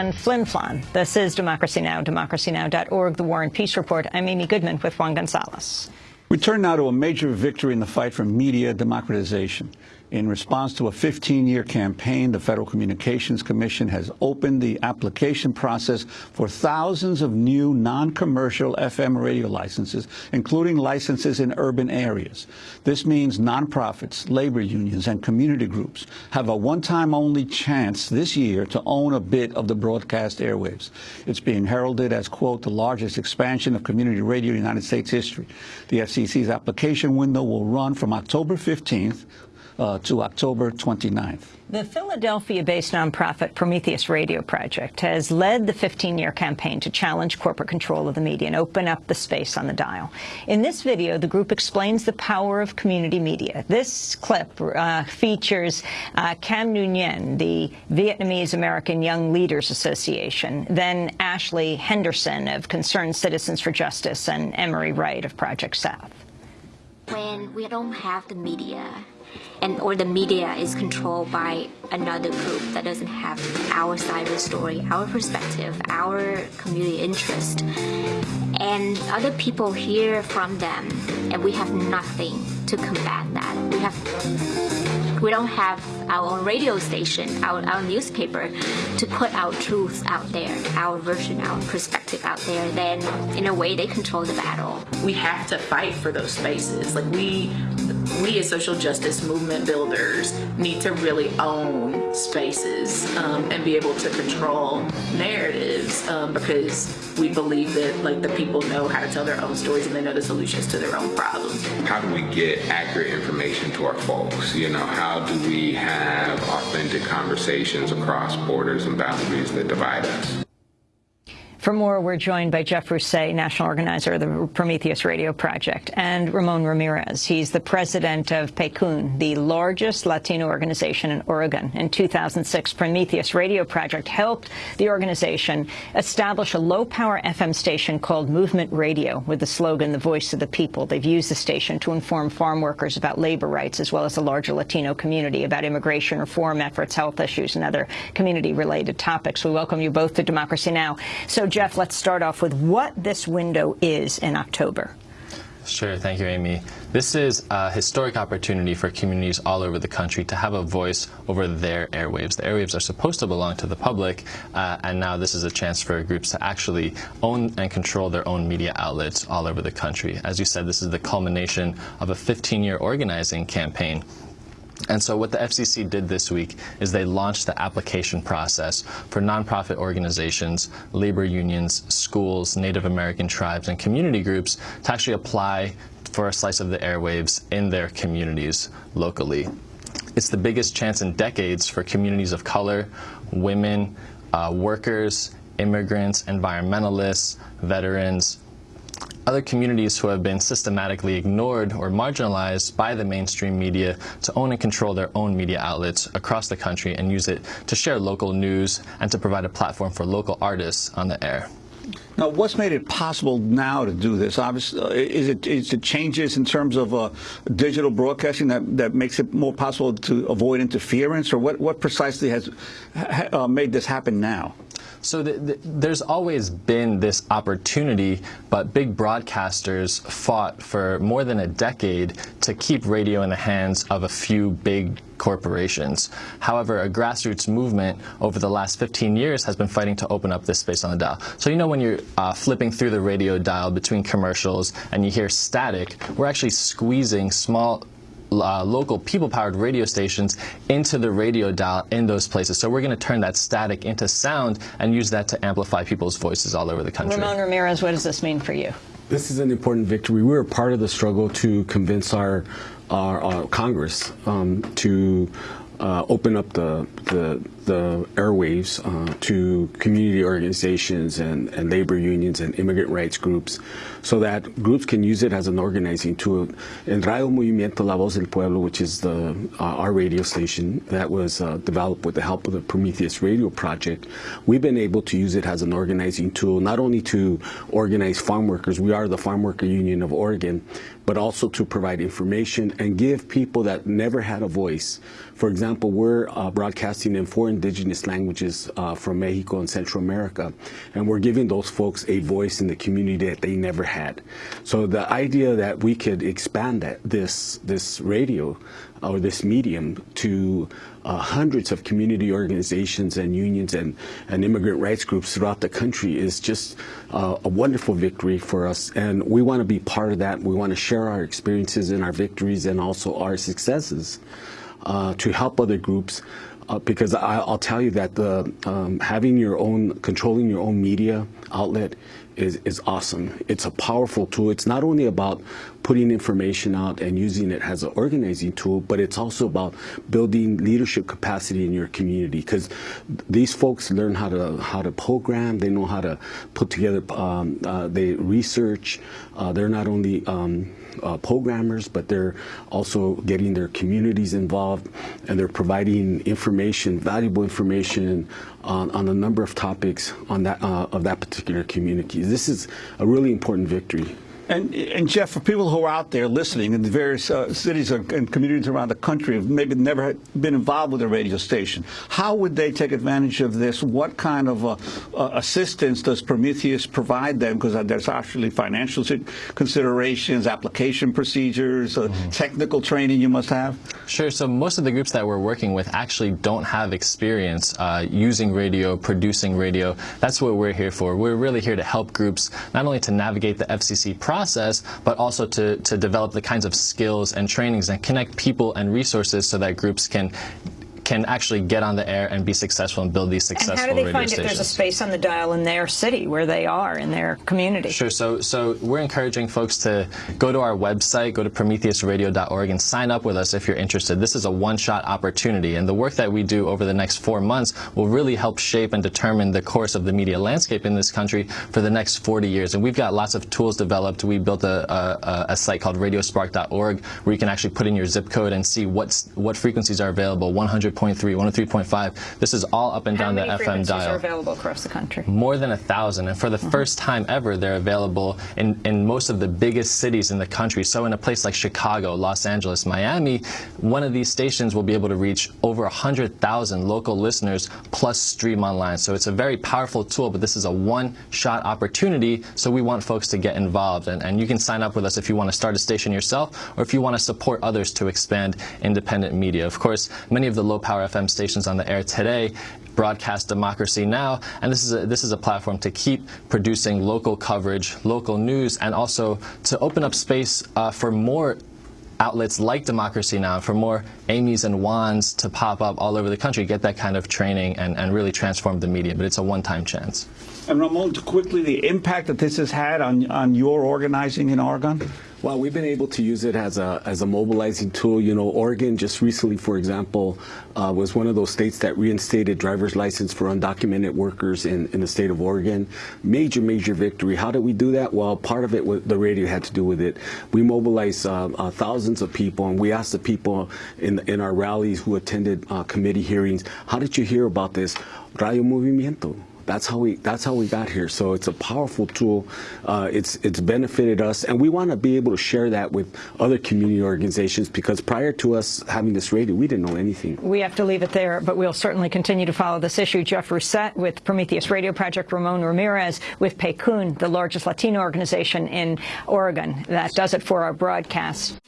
And Flin Flon. This is Democracy Now!, democracynow.org, The War and Peace Report. I'm Amy Goodman with Juan Gonzalez. We turn now to a major victory in the fight for media democratization. In response to a 15-year campaign, the Federal Communications Commission has opened the application process for thousands of new non-commercial FM radio licenses, including licenses in urban areas. This means nonprofits, labor unions, and community groups have a one-time only chance this year to own a bit of the broadcast airwaves. It's being heralded as, quote, the largest expansion of community radio in United States history. The FCC's application window will run from October 15th uh, to October 29th. The Philadelphia-based nonprofit Prometheus Radio Project has led the 15-year campaign to challenge corporate control of the media and open up the space on the dial. In this video, the group explains the power of community media. This clip uh, features uh, Cam Nguyen, the Vietnamese American Young Leaders Association, then Ashley Henderson of Concerned Citizens for Justice, and Emery Wright of Project South. When we don't have the media, and or the media is controlled by another group that doesn't have our side of the story, our perspective, our community interest. And other people hear from them and we have nothing to combat that. We have we don't have our own radio station, our, our newspaper to put our truth out there, our version, our perspective out there, then in a way they control the battle. We have to fight for those spaces. Like we we as social justice movement builders need to really own spaces um, and be able to control narratives um, because we believe that like the people know how to tell their own stories and they know the solutions to their own problems. How do we get accurate information to our folks? You know, how do we have authentic conversations across borders and boundaries that divide us? For more, we're joined by Jeff Rousset, national organizer of the Prometheus Radio Project, and Ramon Ramirez. He's the president of PECUN, the largest Latino organization in Oregon. In 2006, Prometheus Radio Project helped the organization establish a low-power FM station called Movement Radio with the slogan, the voice of the people. They've used the station to inform farm workers about labor rights, as well as the larger Latino community about immigration reform efforts, health issues, and other community-related topics. We welcome you both to Democracy Now! So Jeff, let's start off with what this window is in October. Sure, thank you, Amy. This is a historic opportunity for communities all over the country to have a voice over their airwaves. The airwaves are supposed to belong to the public, uh, and now this is a chance for groups to actually own and control their own media outlets all over the country. As you said, this is the culmination of a 15-year organizing campaign and so what the FCC did this week is they launched the application process for nonprofit organizations, labor unions, schools, Native American tribes, and community groups to actually apply for a slice of the airwaves in their communities locally. It's the biggest chance in decades for communities of color, women, uh, workers, immigrants, environmentalists, veterans, other communities who have been systematically ignored or marginalized by the mainstream media to own and control their own media outlets across the country and use it to share local news and to provide a platform for local artists on the air. Now, what's made it possible now to do this? Obviously, uh, is it is it changes in terms of uh, digital broadcasting that, that makes it more possible to avoid interference, or what what precisely has uh, made this happen now? So the, the, there's always been this opportunity, but big broadcasters fought for more than a decade to keep radio in the hands of a few big corporations. However, a grassroots movement over the last 15 years has been fighting to open up this space on the dial. So you know when you're uh, flipping through the radio dial between commercials and you hear static, we're actually squeezing small uh, local people-powered radio stations into the radio dial in those places. So we're going to turn that static into sound and use that to amplify people's voices all over the country. Ramon Ramirez, what does this mean for you? This is an important victory. We were part of the struggle to convince our, our, our Congress um, to uh, open up the, the, the airwaves uh, to community organizations and, and labor unions and immigrant rights groups so that groups can use it as an organizing tool. And Radio Movimiento La Voz del Pueblo, which is the, uh, our radio station that was uh, developed with the help of the Prometheus Radio Project, we've been able to use it as an organizing tool, not only to organize farm workers, we are the Farm Worker Union of Oregon, but also to provide information and give people that never had a voice. For example, we're uh, broadcasting in indigenous languages uh, from Mexico and Central America, and we're giving those folks a voice in the community that they never had. So the idea that we could expand that this this radio or this medium to uh, hundreds of community organizations and unions and, and immigrant rights groups throughout the country is just uh, a wonderful victory for us. And we want to be part of that. We want to share our experiences and our victories and also our successes uh, to help other groups. Uh, because I, will tell you that the um, having your own, controlling your own media outlet is, is awesome. It's a powerful tool. It's not only about putting information out and using it as an organizing tool, but it's also about building leadership capacity in your community because these folks learn how to how to program. They know how to put together. Um, uh, they research. Uh, they're not only um, uh, programmers, but they're also getting their communities involved and they're providing information, valuable information on, on a number of topics on that uh, of that particular community. This is a really important victory. And, and, Jeff, for people who are out there listening in the various uh, cities and communities around the country have maybe never been involved with a radio station, how would they take advantage of this? What kind of uh, uh, assistance does Prometheus provide them? Because uh, there's actually financial considerations, application procedures, mm -hmm. technical training you must have. Sure. So most of the groups that we're working with actually don't have experience uh, using radio, producing radio. That's what we're here for. We're really here to help groups not only to navigate the FCC process, process, but also to, to develop the kinds of skills and trainings and connect people and resources so that groups can can actually get on the air and be successful and build these successful radio stations. And how do they find stations. if there's a space on the dial in their city where they are, in their community? Sure. So, so we're encouraging folks to go to our website, go to prometheusradio.org and sign up with us if you're interested. This is a one-shot opportunity, and the work that we do over the next four months will really help shape and determine the course of the media landscape in this country for the next 40 years. And we've got lots of tools developed. We built a, a, a site called radiospark.org where you can actually put in your zip code and see what's, what frequencies are available, 100 103.3, 103.5. This is all up and How down the FM dial. are available across the country? More than a thousand, and for the mm -hmm. first time ever, they're available in, in most of the biggest cities in the country. So in a place like Chicago, Los Angeles, Miami, one of these stations will be able to reach over 100,000 local listeners plus stream online. So it's a very powerful tool, but this is a one-shot opportunity, so we want folks to get involved. And, and you can sign up with us if you want to start a station yourself or if you want to support others to expand independent media. Of course, many of the low-power FM stations on the air today broadcast Democracy Now! And this is, a, this is a platform to keep producing local coverage, local news, and also to open up space uh, for more outlets like Democracy Now! for more Amy's and Juans to pop up all over the country, get that kind of training and, and really transform the media. But it's a one-time chance. And Ramon, quickly, the impact that this has had on, on your organizing in Oregon? Well, we've been able to use it as a, as a mobilizing tool. You know, Oregon just recently, for example, uh, was one of those states that reinstated driver's license for undocumented workers in, in the state of Oregon. Major, major victory. How did we do that? Well, part of it, was, the radio had to do with it. We mobilized uh, uh, thousands of people, and we asked the people in, in our rallies who attended uh, committee hearings, how did you hear about this? Radio Movimiento that's how we that's how we got here. So it's a powerful tool. Uh, it's it's benefited us, and we want to be able to share that with other community organizations because prior to us having this radio, we didn't know anything. We have to leave it there, but we'll certainly continue to follow this issue. Jeff Rousset with Prometheus Radio Project, Ramon Ramirez with PECUN, the largest Latino organization in Oregon. That does it for our broadcast.